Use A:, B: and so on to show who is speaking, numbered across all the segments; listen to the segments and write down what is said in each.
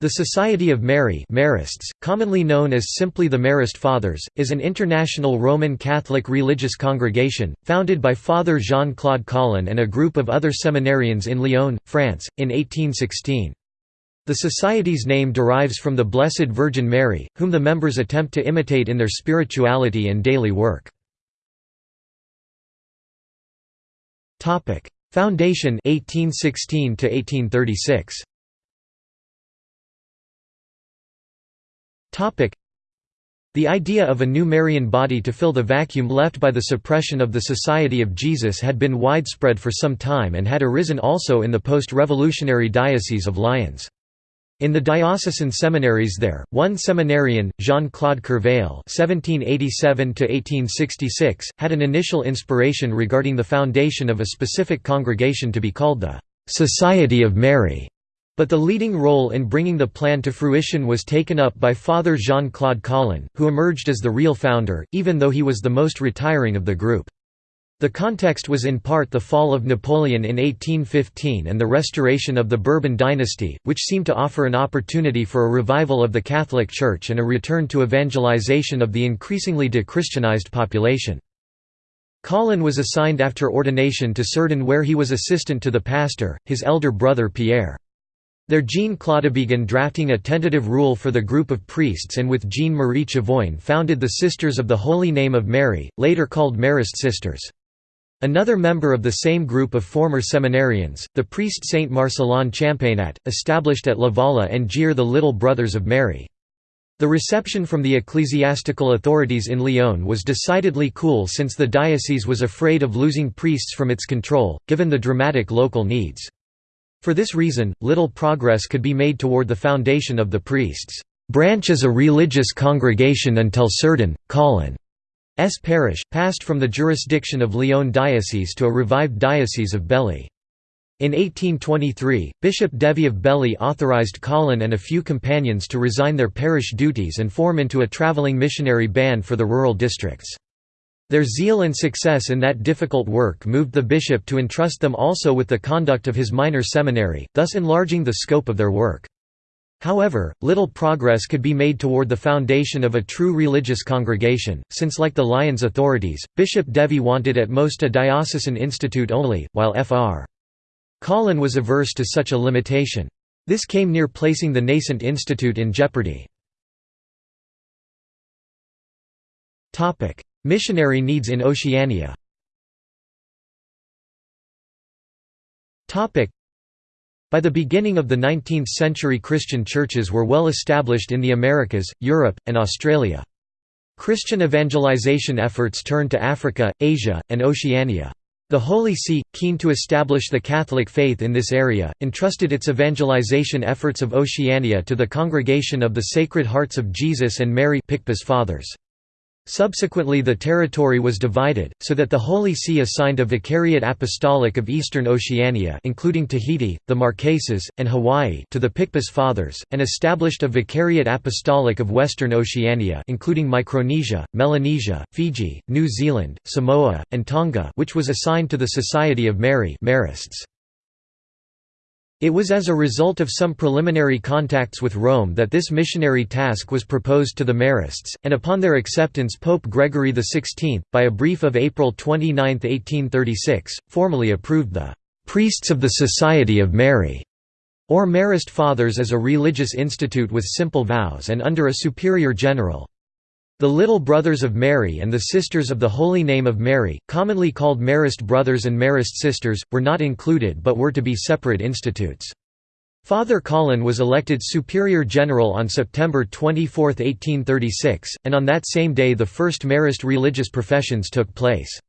A: The Society of Mary Marists, commonly known as simply the Marist Fathers, is an international Roman Catholic religious congregation, founded by Father Jean-Claude Colin and a group of other seminarians in Lyon, France, in 1816. The Society's name derives from the Blessed Virgin Mary, whom the members attempt to imitate in their spirituality and daily work. Foundation 1816 to 1836. The idea of a new Marian body to fill the vacuum left by the suppression of the Society of Jesus had been widespread for some time and had arisen also in the post-revolutionary Diocese of Lyons. In the diocesan seminaries there, one seminarian, Jean-Claude Courveille (1787–1866), had an initial inspiration regarding the foundation of a specific congregation to be called the Society of Mary. But the leading role in bringing the plan to fruition was taken up by Father Jean-Claude Colin, who emerged as the real founder, even though he was the most retiring of the group. The context was in part the fall of Napoleon in 1815 and the restoration of the Bourbon dynasty, which seemed to offer an opportunity for a revival of the Catholic Church and a return to evangelization of the increasingly de-Christianized population. Colin was assigned after ordination to Cerdon where he was assistant to the pastor, his elder brother Pierre. There Jean Claude began drafting a tentative rule for the group of priests and with Jeanne-Marie Chavoin founded the Sisters of the Holy Name of Mary, later called Marist Sisters. Another member of the same group of former seminarians, the priest Saint Marcellin Champagnat, established at La Valla-en-Gier the Little Brothers of Mary. The reception from the ecclesiastical authorities in Lyon was decidedly cool since the diocese was afraid of losing priests from its control, given the dramatic local needs. For this reason, little progress could be made toward the foundation of the priests' branch as a religious congregation until Cerdon, Colin's parish, passed from the jurisdiction of Lyon diocese to a revived diocese of Belley. In 1823, Bishop Devie of Belley authorized Colin and a few companions to resign their parish duties and form into a traveling missionary band for the rural districts. Their zeal and success in that difficult work moved the bishop to entrust them also with the conduct of his minor seminary, thus enlarging the scope of their work. However, little progress could be made toward the foundation of a true religious congregation, since like the Lyons authorities, Bishop Devie wanted at most a diocesan institute only, while Fr. Colin was averse to such a limitation. This came near placing the nascent institute in jeopardy. Missionary needs in Oceania by the beginning of the 19th century Christian churches were well established in the Americas, Europe, and Australia. Christian evangelization efforts turned to Africa, Asia, and Oceania. The Holy See, keen to establish the Catholic faith in this area, entrusted its evangelization efforts of Oceania to the Congregation of the Sacred Hearts of Jesus and Mary Picpus Fathers. Subsequently the territory was divided, so that the Holy See assigned a Vicariate Apostolic of Eastern Oceania including Tahiti, the Marquesas, and Hawaii to the Picpus Fathers, and established a Vicariate Apostolic of Western Oceania including Micronesia, Melanesia, Fiji, New Zealand, Samoa, and Tonga which was assigned to the Society of Mary Marists. It was as a result of some preliminary contacts with Rome that this missionary task was proposed to the Marists, and upon their acceptance Pope Gregory XVI, by a brief of April 29, 1836, formally approved the "'Priests of the Society of Mary' or Marist Fathers as a religious institute with simple vows and under a superior general. The Little Brothers of Mary and the Sisters of the Holy Name of Mary, commonly called Marist Brothers and Marist Sisters, were not included but were to be separate institutes. Father Colin was elected Superior General on September 24, 1836, and on that same day the first Marist religious professions took place.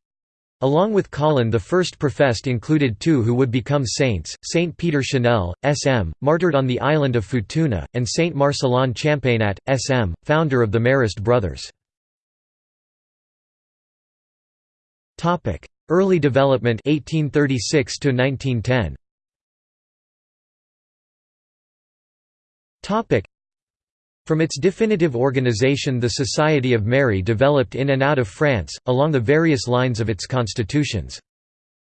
A: Along with Colin the first professed included two who would become saints, Saint Peter Chanel, S.M., martyred on the island of Futuna, and Saint Marcellin Champagnat, S.M., founder of the Marist Brothers. Early development 1836 to 1910. From its definitive organization the Society of Mary developed in and out of France, along the various lines of its constitutions.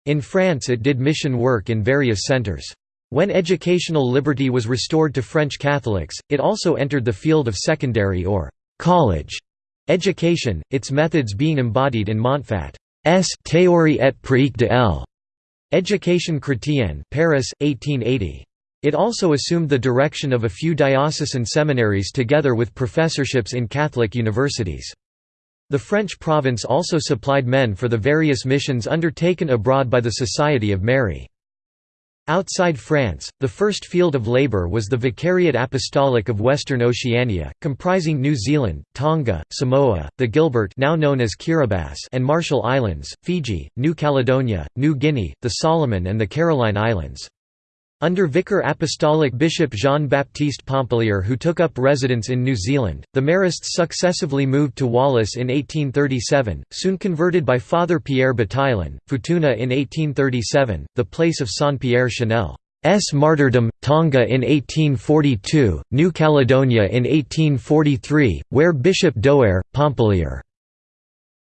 A: In France it did mission work in various centres. When educational liberty was restored to French Catholics, it also entered the field of secondary or «college» education, its methods being embodied in Monfat's Théorie et pratique de l'Éducation chrétienne Paris, 1880. It also assumed the direction of a few diocesan seminaries together with professorships in Catholic universities. The French province also supplied men for the various missions undertaken abroad by the Society of Mary. Outside France, the first field of labour was the Vicariate Apostolic of Western Oceania, comprising New Zealand, Tonga, Samoa, the Gilbert now known as Kiribati and Marshall Islands, Fiji, New Caledonia, New Guinea, the Solomon and the Caroline Islands. Under Vicar Apostolic Bishop Jean-Baptiste Pompallier who took up residence in New Zealand, the Marists successively moved to Wallis in 1837, soon converted by Father Pierre Bataillon, Futuna in 1837, the place of Saint-Pierre Chanel's martyrdom, Tonga in 1842, New Caledonia in 1843, where Bishop Douarre, Pompallier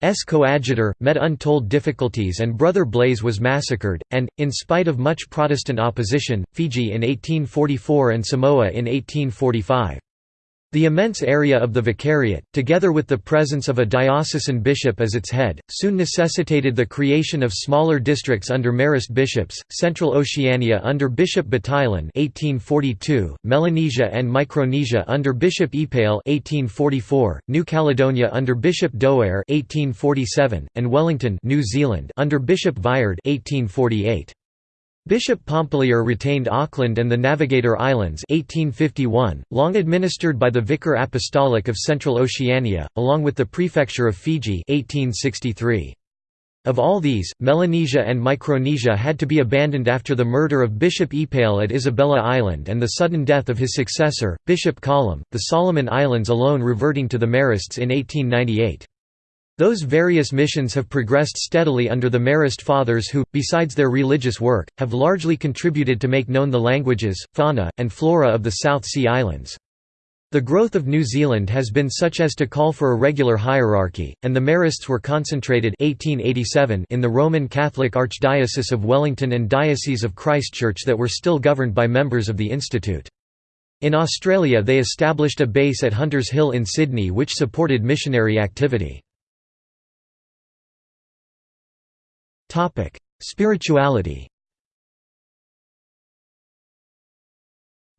A: S coadjutor, met untold difficulties and Brother Blaise was massacred, and, in spite of much Protestant opposition, Fiji in 1844 and Samoa in 1845. The immense area of the vicariate, together with the presence of a diocesan bishop as its head, soon necessitated the creation of smaller districts under Marist bishops, Central Oceania under Bishop Bataillon (1842), Melanesia and Micronesia under Bishop Epalle (1844), New Caledonia under Bishop Douarre (1847), and Wellington, New Zealand under Bishop Viard (1848). Bishop Pompallier retained Auckland and the Navigator Islands 1851, long administered by the Vicar Apostolic of Central Oceania, along with the Prefecture of Fiji 1863. Of all these, Melanesia and Micronesia had to be abandoned after the murder of Bishop Epalle at Isabella Island and the sudden death of his successor, Bishop Collomb, the Solomon Islands alone reverting to the Marists in 1898. Those various missions have progressed steadily under the Marist Fathers who, besides their religious work, have largely contributed to make known the languages, fauna, and flora of the South Sea Islands. The growth of New Zealand has been such as to call for a regular hierarchy, and the Marists were concentrated 1887 in the Roman Catholic Archdiocese of Wellington and Diocese of Christchurch that were still governed by members of the Institute. In Australia they established a base at Hunters Hill in Sydney which supported missionary activity. Topic: Spirituality.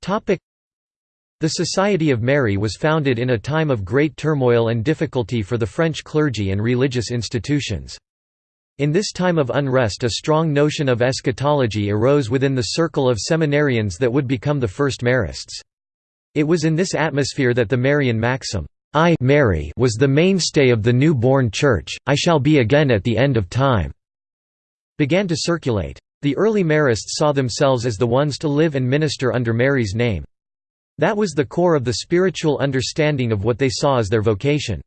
A: Topic: The Society of Mary was founded in a time of great turmoil and difficulty for the French clergy and religious institutions. In this time of unrest a strong notion of eschatology arose within the circle of seminarians that would become the first Marists. It was in this atmosphere that the Marian maxim, I Mary was the mainstay of the new-born Church, I shall be again at the end of time began to circulate. The early Marists saw themselves as the ones to live and minister under Mary's name. That was the core of the spiritual understanding of what they saw as their vocation.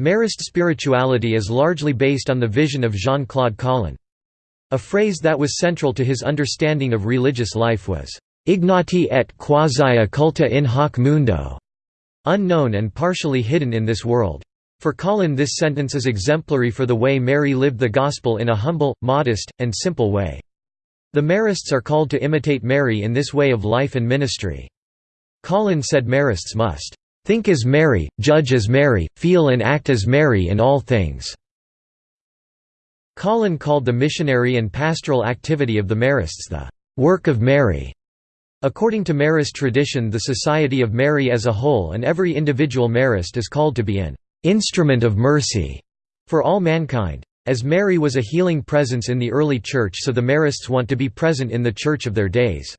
A: Marist spirituality is largely based on the vision of Jean-Claude Colin. A phrase that was central to his understanding of religious life was, "'ignoti et quasi occulti in hoc mundo' unknown and partially hidden in this world. For Colin this sentence is exemplary for the way Mary lived the Gospel in a humble, modest, and simple way. The Marists are called to imitate Mary in this way of life and ministry. Colin said Marists must think as Mary, judge as Mary, feel and act as Mary in all things." Colin called the missionary and pastoral activity of the Marists the "...work of Mary." According to Marist tradition the Society of Mary as a whole and every individual Marist is called to be an instrument of mercy for all mankind. As Mary was a healing presence in the early Church so the Marists want to be present in the Church of their days.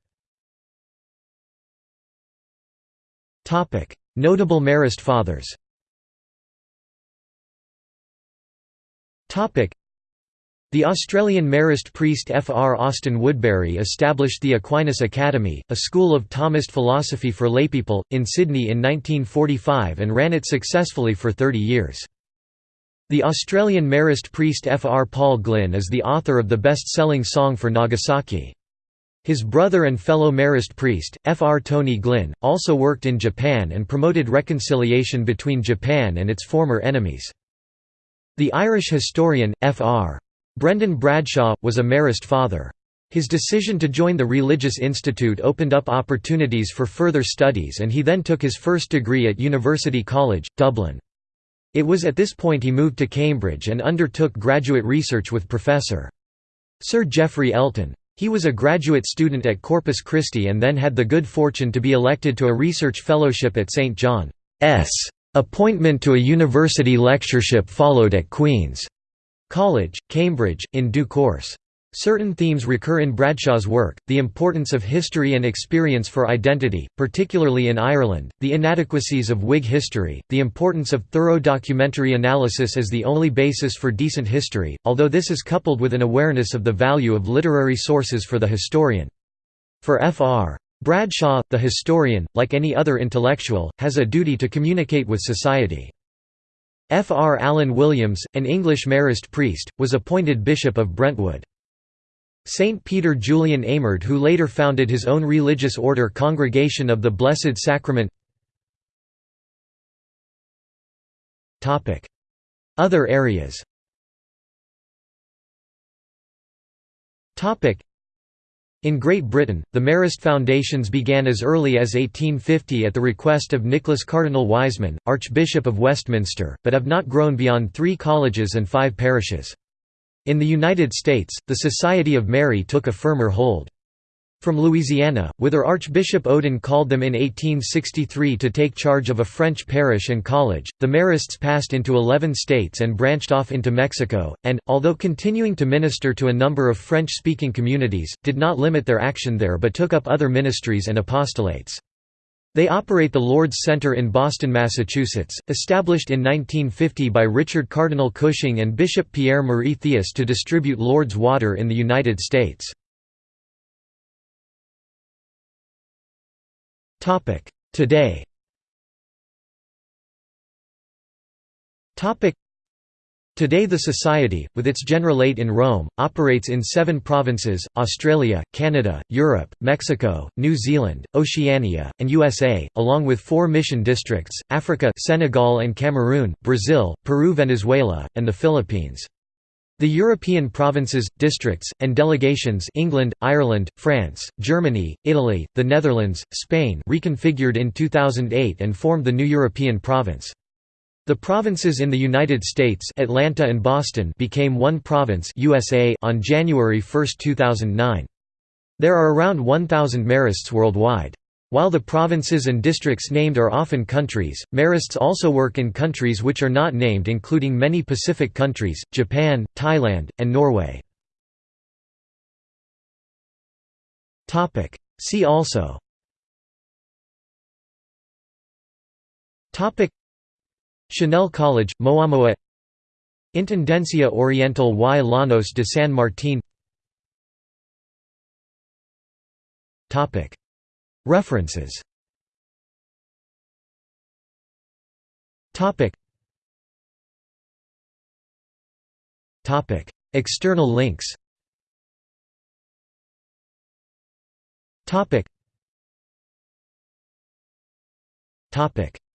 A: Notable Marist Fathers the Australian Marist priest F. R. Austin Woodbury established the Aquinas Academy, a school of Thomist philosophy for laypeople, in Sydney in 1945 and ran it successfully for 30 years. The Australian Marist priest F. R. Paul Glynn is the author of the best-selling song for Nagasaki. His brother and fellow Marist priest, F. R. Tony Glynn, also worked in Japan and promoted reconciliation between Japan and its former enemies. The Irish historian, F. R. Brendan Bradshaw, was a Marist father. His decision to join the Religious Institute opened up opportunities for further studies and he then took his first degree at University College, Dublin. It was at this point he moved to Cambridge and undertook graduate research with Professor. Sir Geoffrey Elton. He was a graduate student at Corpus Christi and then had the good fortune to be elected to a research fellowship at St John's. Appointment to a university lectureship followed at Queen's College, Cambridge, in due course. Certain themes recur in Bradshaw's work, the importance of history and experience for identity, particularly in Ireland, the inadequacies of Whig history, the importance of thorough documentary analysis as the only basis for decent history, although this is coupled with an awareness of the value of literary sources for the historian. For Fr. Bradshaw, the historian, like any other intellectual, has a duty to communicate with society. F. R. Alan Williams, an English Marist priest, was appointed Bishop of Brentwood. Saint Peter Julian Eymard who later founded his own religious order Congregation of the Blessed Sacrament Other areas in Great Britain, the Marist foundations began as early as 1850 at the request of Nicholas Cardinal Wiseman, Archbishop of Westminster, but have not grown beyond three colleges and five parishes. In the United States, the Society of Mary took a firmer hold. From Louisiana, whither Archbishop Odin called them in 1863 to take charge of a French parish and college, the Marists passed into 11 states and branched off into Mexico, and, although continuing to minister to a number of French-speaking communities, did not limit their action there but took up other ministries and apostolates. They operate the Lourdes Center in Boston, Massachusetts, established in 1950 by Richard Cardinal Cushing and Bishop Pierre-Marie Théas to distribute Lourdes water in the United States. Today. Today the Society, with its Generalate in Rome, operates in seven provinces, Australia, Canada, Europe, Mexico, New Zealand, Oceania, and USA, along with four mission districts, Africa Senegal and Cameroon, Brazil, Peru Venezuela, and the Philippines. The European provinces, districts, and delegations England, Ireland, France, Germany, Italy, the Netherlands, Spain reconfigured in 2008 and formed the new European province. The provinces in the United States Atlanta and Boston became one province USA on January 1, 2009. There are around 1,000 Marists worldwide. While the provinces and districts named are often countries, Marists also work in countries which are not named including many Pacific countries, Japan, Thailand, and Norway. See also Chanel College, Moamoa Intendencia Oriental y Llanos de San Martín References. External links.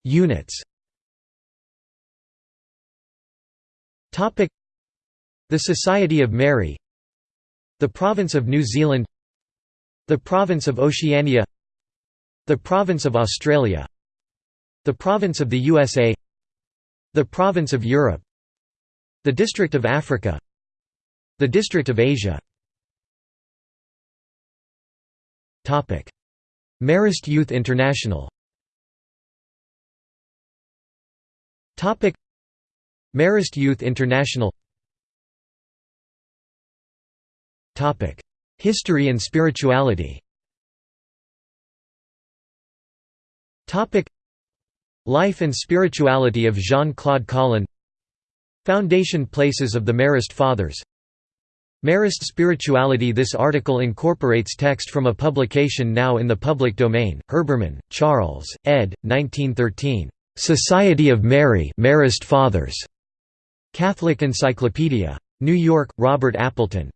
A: Units. Topic. The Society of Mary. The Province of New Zealand. The Province of Oceania The Province of Australia. The Province of the USA The Province of Europe. The District of Africa. The District of Asia. Marist Youth International. Marist Youth International. History and spirituality Life and spirituality of Jean-Claude Colin Foundation places of the Marist Fathers Marist spirituality This article incorporates text from a publication now in the public domain, Herbermann, Charles, ed. 1913. Society of Mary Marist Fathers. Catholic Encyclopedia. New York, Robert Appleton.